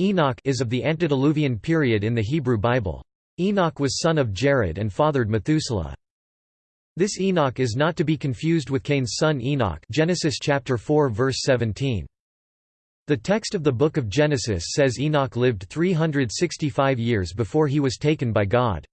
Enoch is of the antediluvian period in the Hebrew Bible. Enoch was son of Jared and fathered Methuselah. This Enoch is not to be confused with Cain's son Enoch Genesis chapter 4 verse 17. The text of the book of Genesis says Enoch lived 365 years before he was taken by God.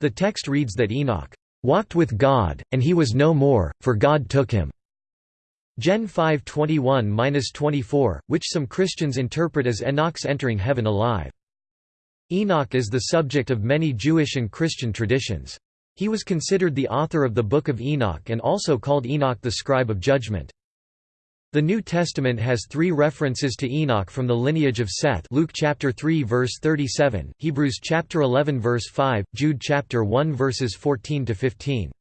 The text reads that Enoch walked with God, and he was no more, for God took him. Gen 5:21-24, which some Christians interpret as Enoch's entering heaven alive. Enoch is the subject of many Jewish and Christian traditions. He was considered the author of the Book of Enoch and also called Enoch the scribe of judgment. The New Testament has three references to Enoch from the lineage of Seth Luke chapter 3 verse 37, Hebrews chapter 11 verse 5, Jude chapter 1 verses 14 to 15.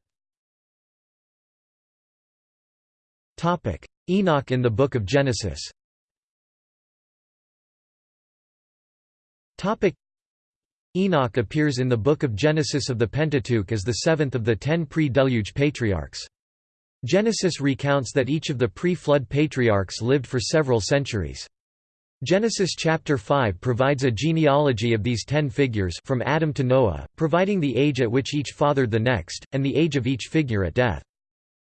Enoch in the Book of Genesis. Topic: Enoch appears in the Book of Genesis of the Pentateuch as the seventh of the ten pre-deluge patriarchs. Genesis recounts that each of the pre-flood patriarchs lived for several centuries. Genesis chapter 5 provides a genealogy of these ten figures from Adam to Noah, providing the age at which each fathered the next, and the age of each figure at death.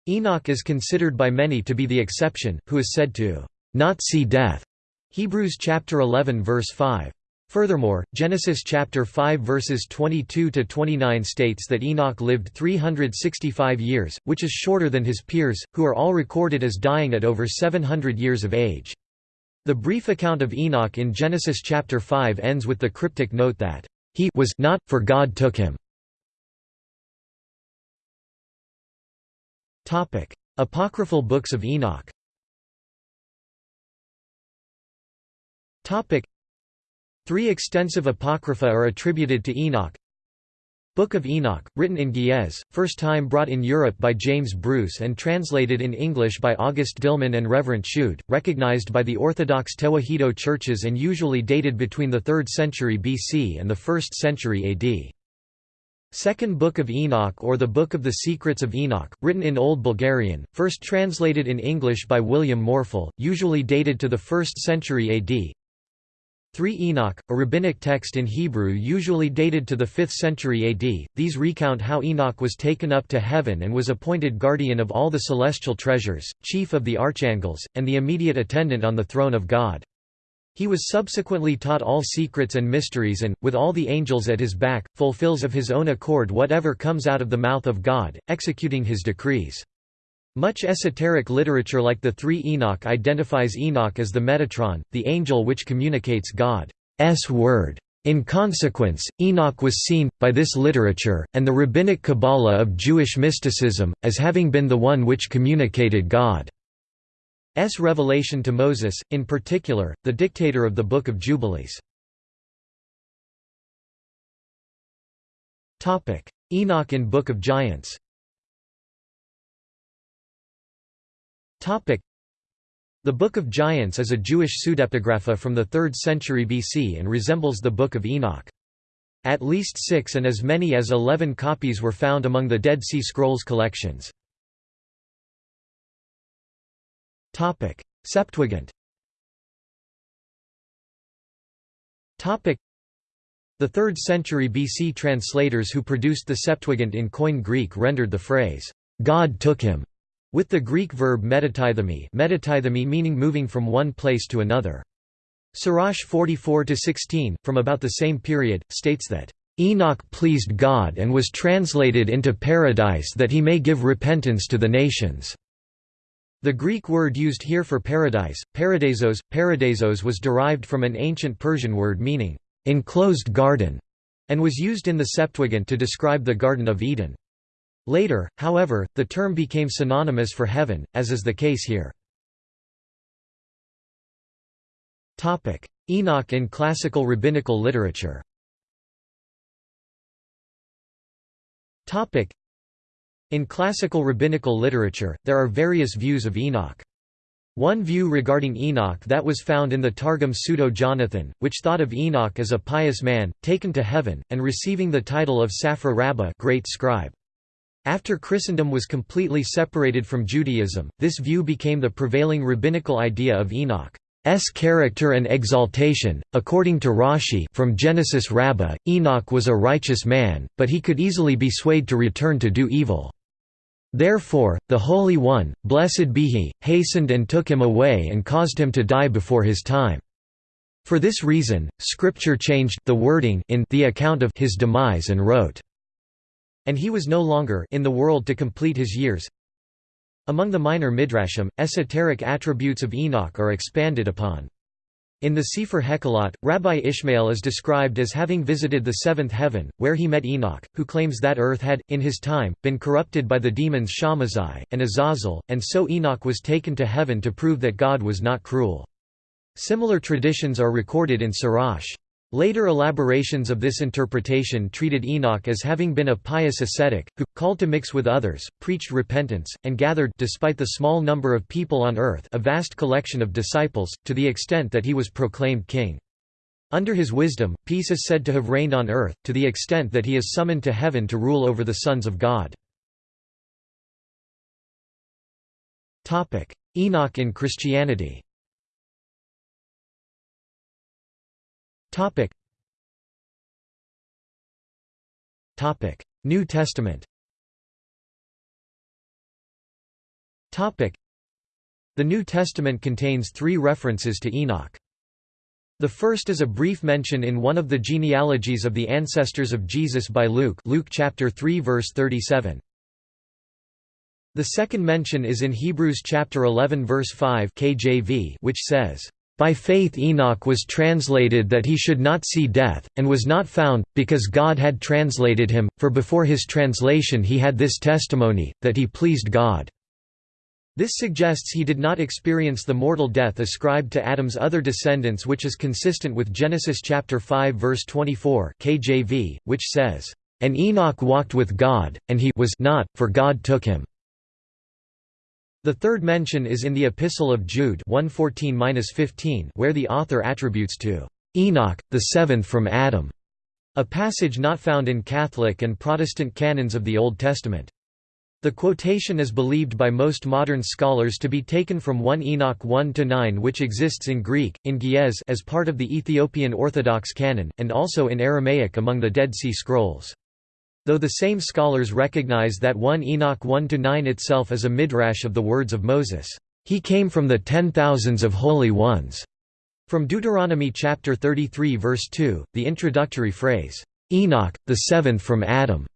Enoch is considered by many to be the exception, who is said to not see death. Hebrews chapter 11 verse 5. Furthermore, Genesis chapter 5 verses 22 to 29 states that Enoch lived 365 years, which is shorter than his peers, who are all recorded as dying at over 700 years of age. The brief account of Enoch in Genesis chapter 5 ends with the cryptic note that he was not, for God took him. Apocryphal books of Enoch. Topic: Three extensive apocrypha are attributed to Enoch. Book of Enoch, written in Ge'ez, first time brought in Europe by James Bruce and translated in English by August Dillmann and Reverend Schodde, recognized by the Orthodox Tewahedo churches and usually dated between the 3rd century BC and the 1st century AD. Second Book of Enoch or the Book of the Secrets of Enoch, written in Old Bulgarian, first translated in English by William Morfill, usually dated to the 1st century AD. 3 Enoch, a rabbinic text in Hebrew usually dated to the 5th century AD, these recount how Enoch was taken up to heaven and was appointed guardian of all the celestial treasures, chief of the archangels, and the immediate attendant on the throne of God. He was subsequently taught all secrets and mysteries and, with all the angels at his back, fulfills of his own accord whatever comes out of the mouth of God, executing his decrees. Much esoteric literature like the Three Enoch identifies Enoch as the Metatron, the angel which communicates God's word. In consequence, Enoch was seen, by this literature, and the rabbinic Kabbalah of Jewish mysticism, as having been the one which communicated God. S revelation to Moses, in particular, the dictator of the Book of Jubilees. Enoch in Book of Giants the Book of Giants is a Jewish pseudepigrapha from the 3rd century BC and resembles the Book of Enoch. At least six and as many as eleven copies were found among the Dead Sea Scrolls collections. Septuagint The 3rd century BC translators who produced the Septuagint in Koine Greek rendered the phrase, "'God took him' with the Greek verb metatithemi metatithemi meaning moving from one place to another. Sirach 44–16, from about the same period, states that, "'Enoch pleased God and was translated into paradise that he may give repentance to the nations.' The Greek word used here for paradise, paradeisos, paradeisos was derived from an ancient Persian word meaning, enclosed garden, and was used in the Septuagint to describe the Garden of Eden. Later, however, the term became synonymous for heaven, as is the case here. Enoch in classical rabbinical literature in classical rabbinical literature, there are various views of Enoch. One view regarding Enoch that was found in the Targum Pseudo-Jonathan, which thought of Enoch as a pious man, taken to heaven, and receiving the title of Safra Rabbah great scribe. After Christendom was completely separated from Judaism, this view became the prevailing rabbinical idea of Enoch's character and exaltation. According to Rashi from Genesis Rabbah, Enoch was a righteous man, but he could easily be swayed to return to do evil. Therefore, the Holy One, blessed be he, hastened and took him away and caused him to die before his time. For this reason, Scripture changed the wording in the account of his demise and wrote, "And he was no longer in the world to complete his years." Among the minor midrashim, esoteric attributes of Enoch are expanded upon. In the Sefer Hekalot, Rabbi Ishmael is described as having visited the seventh heaven, where he met Enoch, who claims that earth had, in his time, been corrupted by the demons Shammazai, and Azazel, and so Enoch was taken to heaven to prove that God was not cruel. Similar traditions are recorded in Sirach. Later elaborations of this interpretation treated Enoch as having been a pious ascetic, who, called to mix with others, preached repentance, and gathered despite the small number of people on earth a vast collection of disciples, to the extent that he was proclaimed king. Under his wisdom, peace is said to have reigned on earth, to the extent that he is summoned to heaven to rule over the sons of God. Enoch in Christianity Topic. Topic: New Testament. Topic: The New Testament contains three references to Enoch. The first is a brief mention in one of the genealogies of the ancestors of Jesus by Luke, Luke chapter 3 verse 37. The second mention is in Hebrews chapter 11 verse 5 KJV, which says, by faith Enoch was translated that he should not see death, and was not found, because God had translated him, for before his translation he had this testimony, that he pleased God. This suggests he did not experience the mortal death ascribed to Adam's other descendants which is consistent with Genesis chapter 5 verse 24 KJV, which says, "...and Enoch walked with God, and he was not, for God took him." The third mention is in the Epistle of Jude 1:14-15, where the author attributes to Enoch, the seventh from Adam, a passage not found in Catholic and Protestant canons of the Old Testament. The quotation is believed by most modern scholars to be taken from 1 Enoch 1–9 which exists in Greek, in Ge'ez as part of the Ethiopian Orthodox canon, and also in Aramaic among the Dead Sea Scrolls. Though the same scholars recognize that 1 Enoch 1–9 itself is a midrash of the words of Moses, "...he came from the ten thousands of holy ones." From Deuteronomy chapter 33 verse 2, the introductory phrase, "...Enoch, the seventh from Adam,"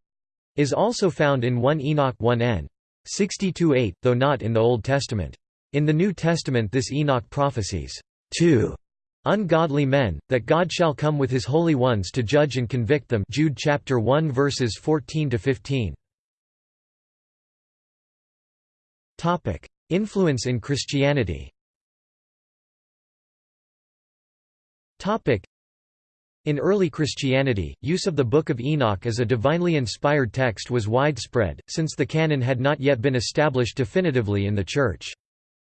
is also found in 1 Enoch 1n. 62-8, though not in the Old Testament. In the New Testament this Enoch prophesies, two ungodly men, that God shall come with his holy ones to judge and convict them Jude chapter 1 verses 14 to 15. Topic: Influence in Christianity. Topic: In early Christianity, use of the Book of Enoch as a divinely inspired text was widespread, since the canon had not yet been established definitively in the Church.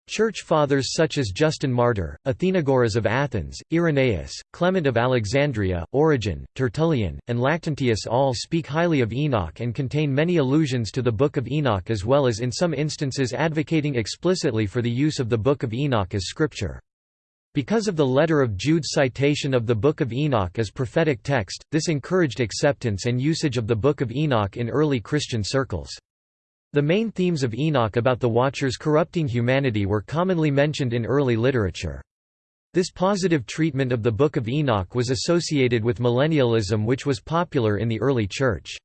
Church fathers such as Justin Martyr, Athenagoras of Athens, Irenaeus, Clement of Alexandria, Origen, Tertullian, and Lactantius all speak highly of Enoch and contain many allusions to the Book of Enoch as well as in some instances advocating explicitly for the use of the Book of Enoch as scripture. Because of the letter of Jude's citation of the Book of Enoch as prophetic text, this encouraged acceptance and usage of the Book of Enoch in early Christian circles. The main themes of Enoch about the Watchers corrupting humanity were commonly mentioned in early literature. This positive treatment of the Book of Enoch was associated with millennialism which was popular in the early Church.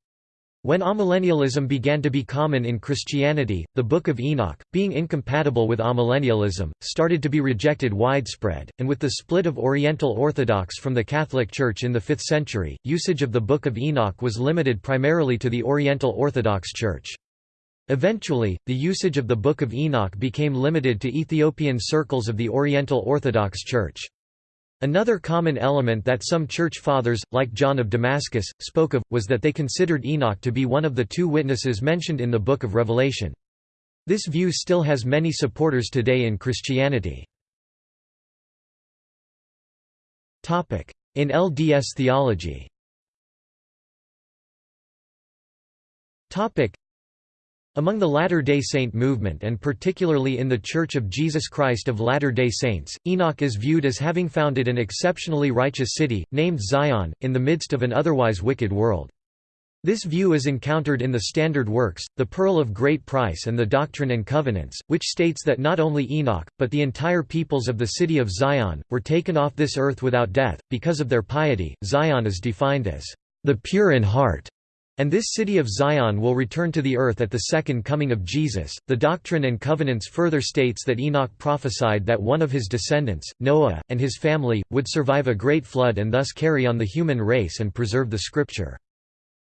When amillennialism began to be common in Christianity, the Book of Enoch, being incompatible with amillennialism, started to be rejected widespread, and with the split of Oriental Orthodox from the Catholic Church in the 5th century, usage of the Book of Enoch was limited primarily to the Oriental Orthodox Church. Eventually, the usage of the Book of Enoch became limited to Ethiopian circles of the Oriental Orthodox Church. Another common element that some church fathers, like John of Damascus, spoke of, was that they considered Enoch to be one of the two witnesses mentioned in the Book of Revelation. This view still has many supporters today in Christianity. In LDS theology Among the Latter-day Saint movement and particularly in the Church of Jesus Christ of Latter-day Saints, Enoch is viewed as having founded an exceptionally righteous city, named Zion, in the midst of an otherwise wicked world. This view is encountered in the Standard Works, the Pearl of Great Price and the Doctrine and Covenants, which states that not only Enoch, but the entire peoples of the city of Zion, were taken off this earth without death, because of their piety. Zion is defined as the pure in heart and this city of Zion will return to the earth at the second coming of Jesus. The Doctrine and Covenants further states that Enoch prophesied that one of his descendants, Noah, and his family, would survive a great flood and thus carry on the human race and preserve the Scripture.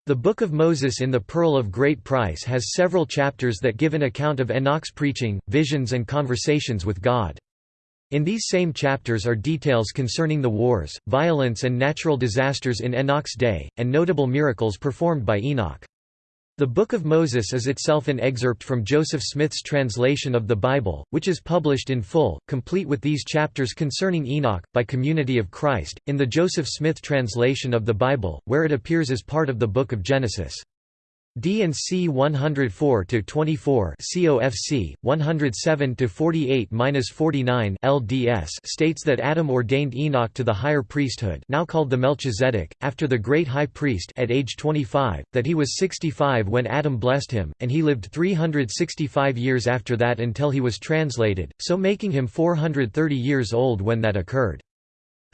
The Book of Moses in the Pearl of Great Price has several chapters that give an account of Enoch's preaching, visions and conversations with God. In these same chapters are details concerning the wars, violence and natural disasters in Enoch's day, and notable miracles performed by Enoch. The Book of Moses is itself an excerpt from Joseph Smith's translation of the Bible, which is published in full, complete with these chapters concerning Enoch, by Community of Christ, in the Joseph Smith translation of the Bible, where it appears as part of the Book of Genesis. D&C 104-24 COFC, 107-48-49 LDS states that Adam ordained Enoch to the higher priesthood now called the Melchizedek, after the great high priest at age 25, that he was 65 when Adam blessed him, and he lived 365 years after that until he was translated, so making him 430 years old when that occurred.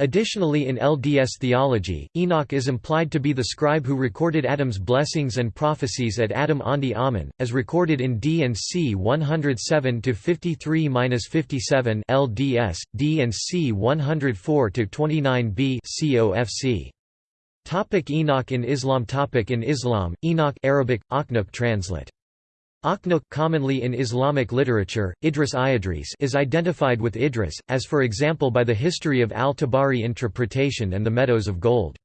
Additionally in LDS theology, Enoch is implied to be the scribe who recorded Adam's blessings and prophecies at Adam-ondi-Ahman, as recorded in D and C 107-53-57 LDS, D and C 104-29b COFC. Topic Enoch in Islam Topic In Islam, Enoch Arabic, translate Akhnuk commonly in Islamic literature, Idris Iadris is identified with Idris, as for example by the history of al-Tabari interpretation and the Meadows of Gold.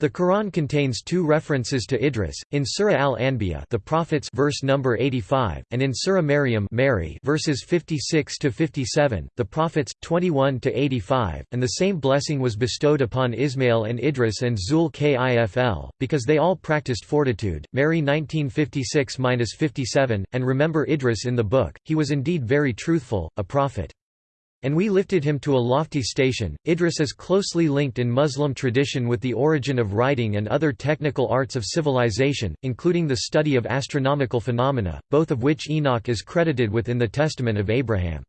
The Quran contains two references to Idris, in Surah Al-Anbiya the prophets verse number 85, and in Surah Maryam Mary verses 56 to 57, the prophets 21 to 85, and the same blessing was bestowed upon Ismail and Idris and Zul Kifl because they all practiced fortitude. Mary 1956-57, and remember Idris in the book, he was indeed very truthful, a prophet. And we lifted him to a lofty station. Idris is closely linked in Muslim tradition with the origin of writing and other technical arts of civilization, including the study of astronomical phenomena, both of which Enoch is credited with in the Testament of Abraham.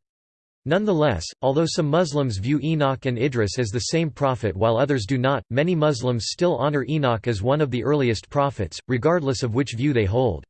Nonetheless, although some Muslims view Enoch and Idris as the same prophet while others do not, many Muslims still honor Enoch as one of the earliest prophets, regardless of which view they hold.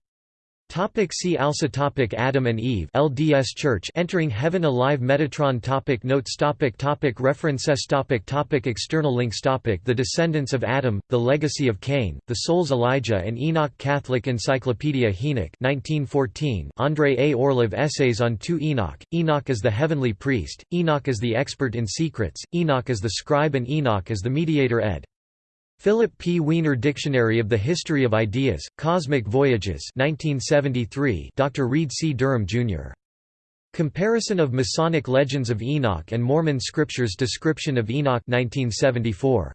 Topic see also topic Adam and Eve LDS Church Entering Heaven Alive Metatron topic Notes topic topic References topic topic External links topic The Descendants of Adam, The Legacy of Cain, The Souls Elijah and Enoch Catholic Encyclopedia Enoch 1914 Andrei A. Orlov Essays on Two Enoch, Enoch as the Heavenly Priest, Enoch as the Expert in Secrets, Enoch as the Scribe and Enoch as the Mediator ed. Philip P. Wiener Dictionary of the History of Ideas, Cosmic Voyages 1973 Dr. Reed C. Durham, Jr. Comparison of Masonic Legends of Enoch and Mormon Scriptures Description of Enoch 1974.